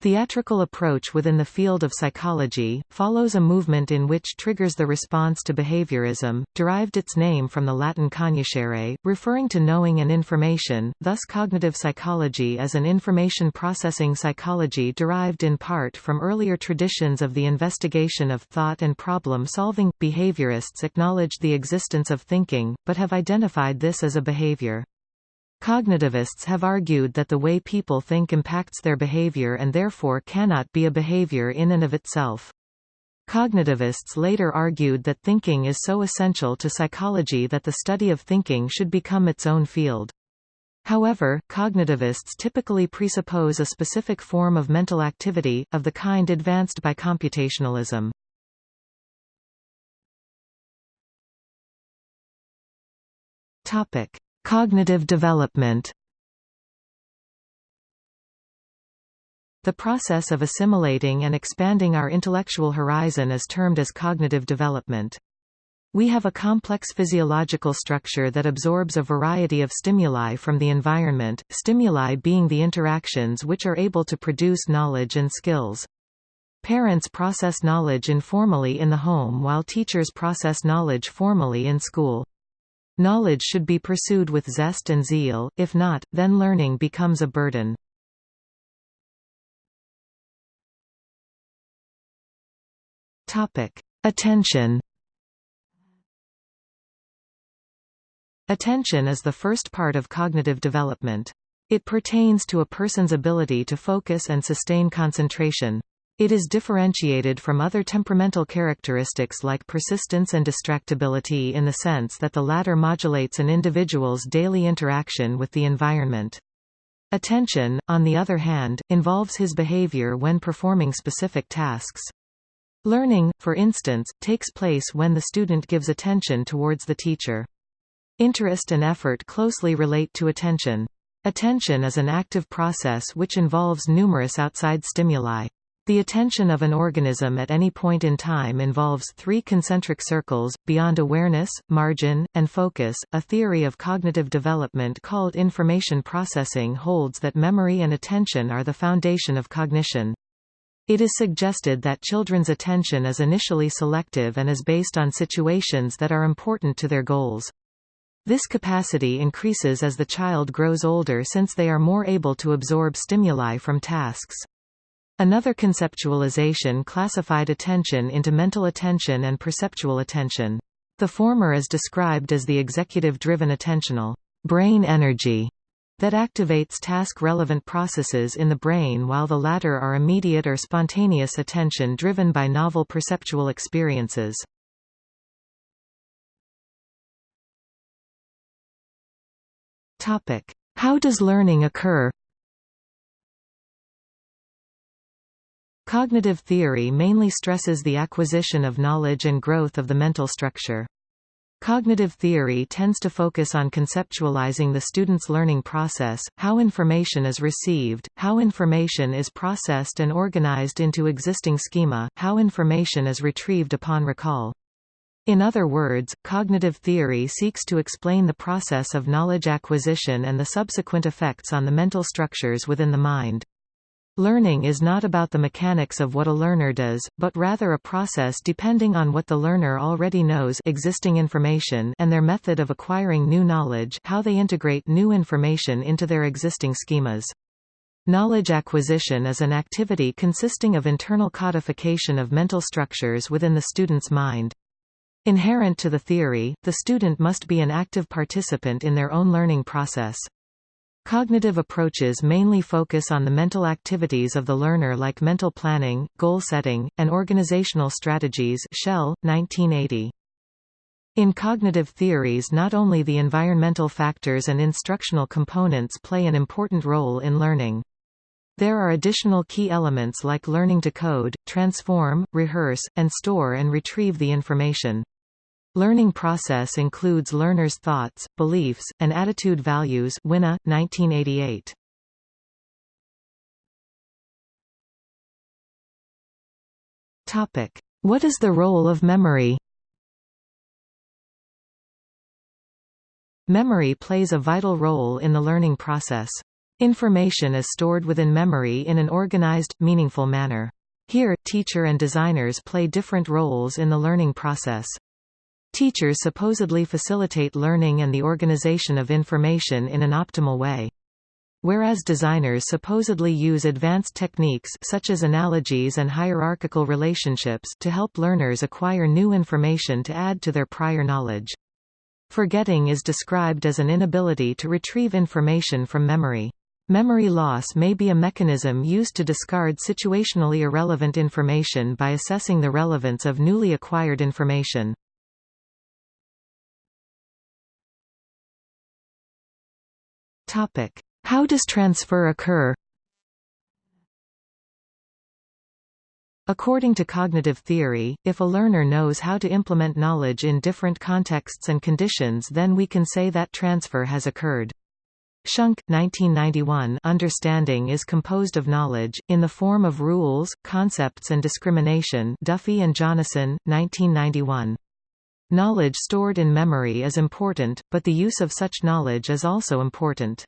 Theatrical approach within the field of psychology, follows a movement in which triggers the response to behaviorism, derived its name from the Latin cognoscere, referring to knowing and information, thus cognitive psychology is an information processing psychology derived in part from earlier traditions of the investigation of thought and problem-solving. Behaviorists acknowledge the existence of thinking, but have identified this as a behavior. Cognitivists have argued that the way people think impacts their behavior and therefore cannot be a behavior in and of itself. Cognitivists later argued that thinking is so essential to psychology that the study of thinking should become its own field. However, cognitivists typically presuppose a specific form of mental activity, of the kind advanced by computationalism. Topic. Cognitive development The process of assimilating and expanding our intellectual horizon is termed as cognitive development. We have a complex physiological structure that absorbs a variety of stimuli from the environment, stimuli being the interactions which are able to produce knowledge and skills. Parents process knowledge informally in the home while teachers process knowledge formally in school. Knowledge should be pursued with zest and zeal, if not, then learning becomes a burden. Attention Attention is the first part of cognitive development. It pertains to a person's ability to focus and sustain concentration. It is differentiated from other temperamental characteristics like persistence and distractibility in the sense that the latter modulates an individual's daily interaction with the environment. Attention, on the other hand, involves his behavior when performing specific tasks. Learning, for instance, takes place when the student gives attention towards the teacher. Interest and effort closely relate to attention. Attention is an active process which involves numerous outside stimuli. The attention of an organism at any point in time involves three concentric circles, beyond awareness, margin, and focus. A theory of cognitive development called information processing holds that memory and attention are the foundation of cognition. It is suggested that children's attention is initially selective and is based on situations that are important to their goals. This capacity increases as the child grows older since they are more able to absorb stimuli from tasks. Another conceptualization classified attention into mental attention and perceptual attention. The former is described as the executive-driven attentional brain energy that activates task-relevant processes in the brain while the latter are immediate or spontaneous attention driven by novel perceptual experiences. How does learning occur Cognitive theory mainly stresses the acquisition of knowledge and growth of the mental structure. Cognitive theory tends to focus on conceptualizing the student's learning process, how information is received, how information is processed and organized into existing schema, how information is retrieved upon recall. In other words, cognitive theory seeks to explain the process of knowledge acquisition and the subsequent effects on the mental structures within the mind. Learning is not about the mechanics of what a learner does, but rather a process depending on what the learner already knows existing information and their method of acquiring new knowledge how they integrate new information into their existing schemas. Knowledge acquisition is an activity consisting of internal codification of mental structures within the student's mind. Inherent to the theory, the student must be an active participant in their own learning process. Cognitive approaches mainly focus on the mental activities of the learner like mental planning, goal setting, and organizational strategies Shuell, 1980. In cognitive theories not only the environmental factors and instructional components play an important role in learning. There are additional key elements like learning to code, transform, rehearse, and store and retrieve the information. Learning process includes learners' thoughts, beliefs, and attitude values Winne, 1988. What is the role of memory? Memory plays a vital role in the learning process. Information is stored within memory in an organized, meaningful manner. Here, teacher and designers play different roles in the learning process. Teachers supposedly facilitate learning and the organization of information in an optimal way. Whereas designers supposedly use advanced techniques such as analogies and hierarchical relationships to help learners acquire new information to add to their prior knowledge. Forgetting is described as an inability to retrieve information from memory. Memory loss may be a mechanism used to discard situationally irrelevant information by assessing the relevance of newly acquired information. How does transfer occur? According to cognitive theory, if a learner knows how to implement knowledge in different contexts and conditions then we can say that transfer has occurred. Schunk, 1991 Understanding is composed of knowledge, in the form of rules, concepts and discrimination Duffy and Jonassen, 1991. Knowledge stored in memory is important, but the use of such knowledge is also important.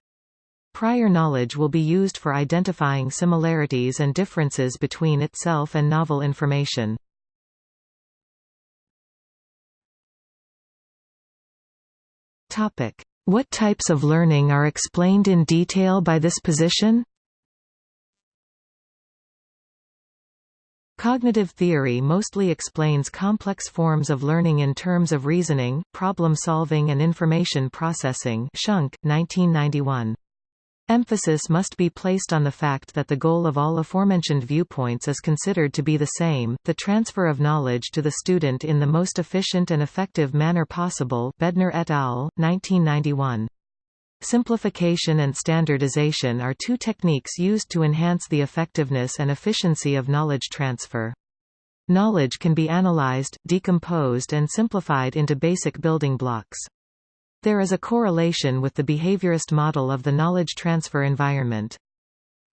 Prior knowledge will be used for identifying similarities and differences between itself and novel information. Topic. What types of learning are explained in detail by this position? Cognitive theory mostly explains complex forms of learning in terms of reasoning, problem solving and information processing Schunk, 1991. Emphasis must be placed on the fact that the goal of all aforementioned viewpoints is considered to be the same, the transfer of knowledge to the student in the most efficient and effective manner possible Bednar et al., 1991. Simplification and standardization are two techniques used to enhance the effectiveness and efficiency of knowledge transfer. Knowledge can be analyzed, decomposed and simplified into basic building blocks. There is a correlation with the behaviorist model of the knowledge transfer environment.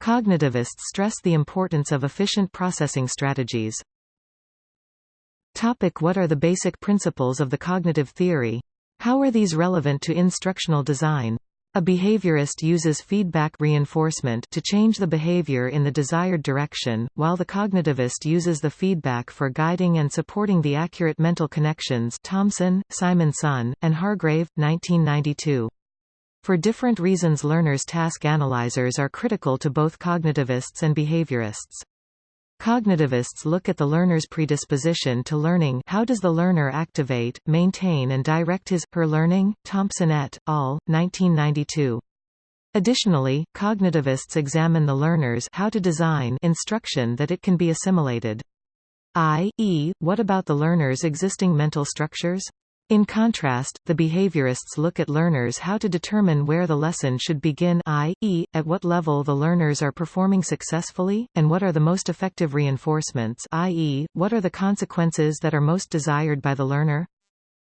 Cognitivists stress the importance of efficient processing strategies. Topic what are the basic principles of the cognitive theory? How are these relevant to instructional design? A behaviorist uses feedback reinforcement to change the behavior in the desired direction, while the cognitivist uses the feedback for guiding and supporting the accurate mental connections Thompson, Simonson, and Hargrave, 1992. For different reasons learners' task analyzers are critical to both cognitivists and behaviorists. Cognitivists look at the learner's predisposition to learning how does the learner activate, maintain and direct his, her learning, Thompson et al., 1992. Additionally, cognitivists examine the learner's how to design instruction that it can be assimilated. I.e., what about the learner's existing mental structures? In contrast, the behaviorists look at learners how to determine where the lesson should begin i.e., at what level the learners are performing successfully, and what are the most effective reinforcements i.e., what are the consequences that are most desired by the learner.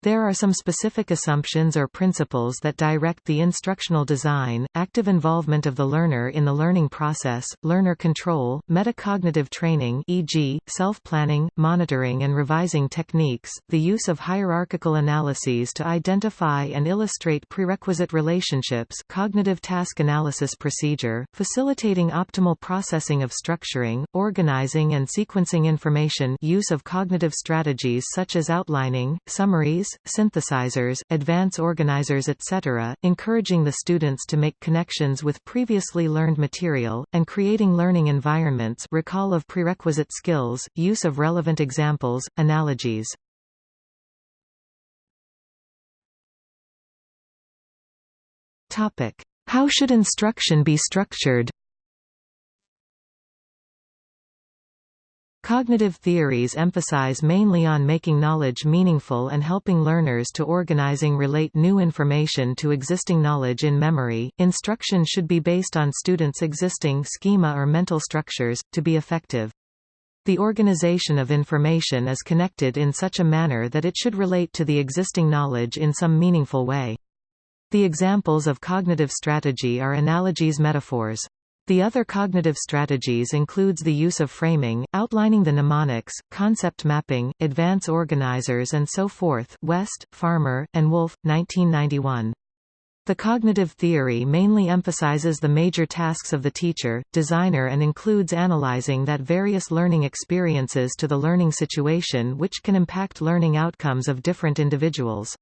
There are some specific assumptions or principles that direct the instructional design, active involvement of the learner in the learning process, learner control, metacognitive training e.g., self-planning, monitoring and revising techniques, the use of hierarchical analyses to identify and illustrate prerequisite relationships cognitive task analysis procedure, facilitating optimal processing of structuring, organizing and sequencing information use of cognitive strategies such as outlining, summaries, synthesizers, advance organizers etc., encouraging the students to make connections with previously learned material, and creating learning environments recall of prerequisite skills, use of relevant examples, analogies. How should instruction be structured Cognitive theories emphasize mainly on making knowledge meaningful and helping learners to organizing relate new information to existing knowledge in memory. Instruction should be based on students' existing schema or mental structures, to be effective. The organization of information is connected in such a manner that it should relate to the existing knowledge in some meaningful way. The examples of cognitive strategy are analogies metaphors. The other cognitive strategies includes the use of framing, outlining the mnemonics, concept mapping, advance organizers and so forth West, Farmer, and Wolff, 1991. The cognitive theory mainly emphasizes the major tasks of the teacher, designer and includes analyzing that various learning experiences to the learning situation which can impact learning outcomes of different individuals.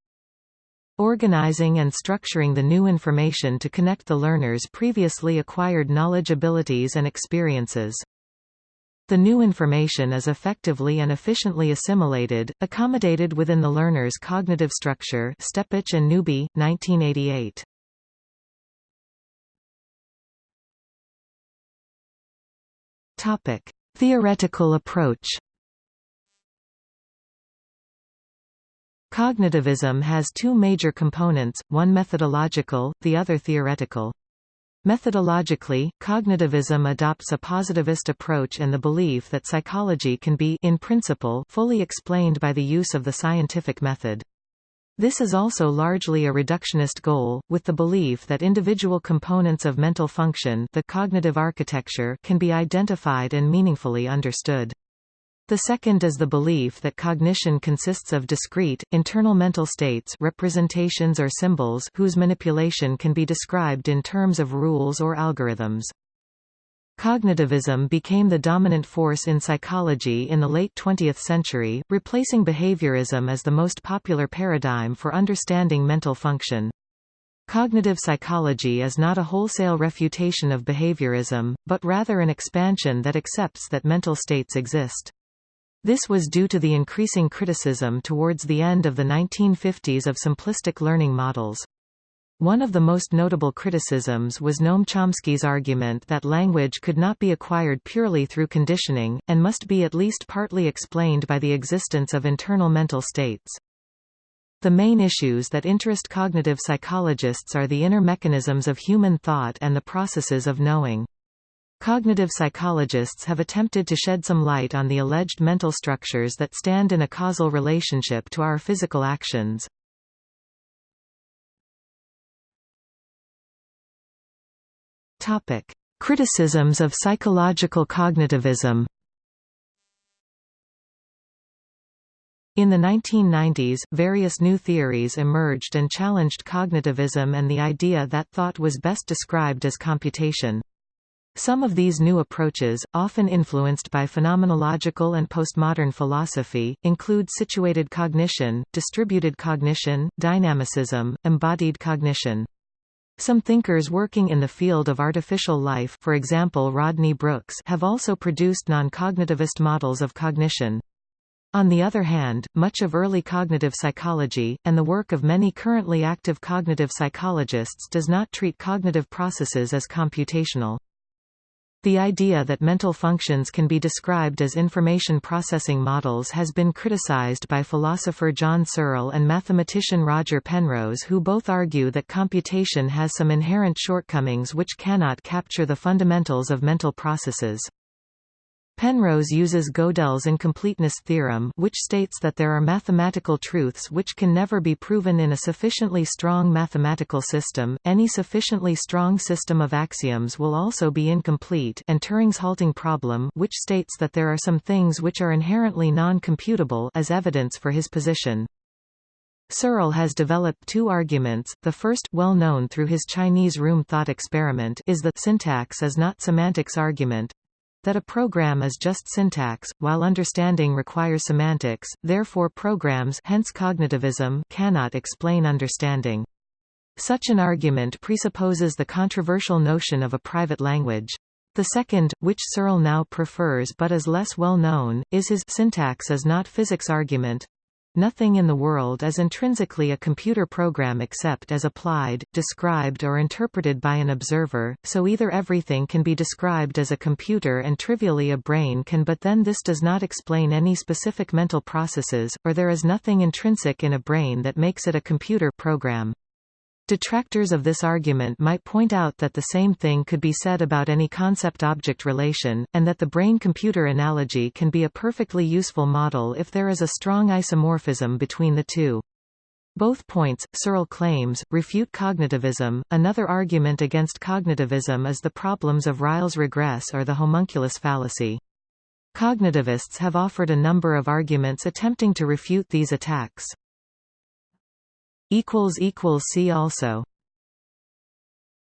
Organizing and structuring the new information to connect the learner's previously acquired knowledge abilities and experiences. The new information is effectively and efficiently assimilated, accommodated within the learner's cognitive structure Stepich and Newby, 1988. Topic. Theoretical approach Cognitivism has two major components, one methodological, the other theoretical. Methodologically, cognitivism adopts a positivist approach and the belief that psychology can be in principle fully explained by the use of the scientific method. This is also largely a reductionist goal, with the belief that individual components of mental function the cognitive architecture can be identified and meaningfully understood. The second is the belief that cognition consists of discrete, internal mental states representations or symbols whose manipulation can be described in terms of rules or algorithms. Cognitivism became the dominant force in psychology in the late 20th century, replacing behaviorism as the most popular paradigm for understanding mental function. Cognitive psychology is not a wholesale refutation of behaviorism, but rather an expansion that accepts that mental states exist. This was due to the increasing criticism towards the end of the 1950s of simplistic learning models. One of the most notable criticisms was Noam Chomsky's argument that language could not be acquired purely through conditioning, and must be at least partly explained by the existence of internal mental states. The main issues that interest cognitive psychologists are the inner mechanisms of human thought and the processes of knowing. Cognitive psychologists have attempted to shed some light on the alleged mental structures that stand in a causal relationship to our physical actions. Topic: Criticisms of psychological cognitivism. In the 1990s, various new theories emerged and challenged cognitivism and the idea that thought was best described as computation. Some of these new approaches, often influenced by phenomenological and postmodern philosophy, include situated cognition, distributed cognition, dynamicism, embodied cognition. Some thinkers working in the field of artificial life for example Rodney Brooks have also produced non-cognitivist models of cognition. On the other hand, much of early cognitive psychology, and the work of many currently active cognitive psychologists does not treat cognitive processes as computational. The idea that mental functions can be described as information processing models has been criticized by philosopher John Searle and mathematician Roger Penrose who both argue that computation has some inherent shortcomings which cannot capture the fundamentals of mental processes. Penrose uses Gödel's incompleteness theorem which states that there are mathematical truths which can never be proven in a sufficiently strong mathematical system, any sufficiently strong system of axioms will also be incomplete and Turing's halting problem which states that there are some things which are inherently non-computable as evidence for his position. Searle has developed two arguments, the first well known through his Chinese room thought experiment is the syntax is not semantics argument, that a program is just syntax, while understanding requires semantics, therefore programs hence cognitivism cannot explain understanding. Such an argument presupposes the controversial notion of a private language. The second, which Searle now prefers but is less well known, is his syntax is not physics argument, Nothing in the world is intrinsically a computer program except as applied, described or interpreted by an observer, so either everything can be described as a computer and trivially a brain can but then this does not explain any specific mental processes, or there is nothing intrinsic in a brain that makes it a computer program. Detractors of this argument might point out that the same thing could be said about any concept-object relation, and that the brain-computer analogy can be a perfectly useful model if there is a strong isomorphism between the two. Both points, Searle claims, refute cognitivism. Another argument against cognitivism is the problems of Ryle's regress or the homunculus fallacy. Cognitivists have offered a number of arguments attempting to refute these attacks. See also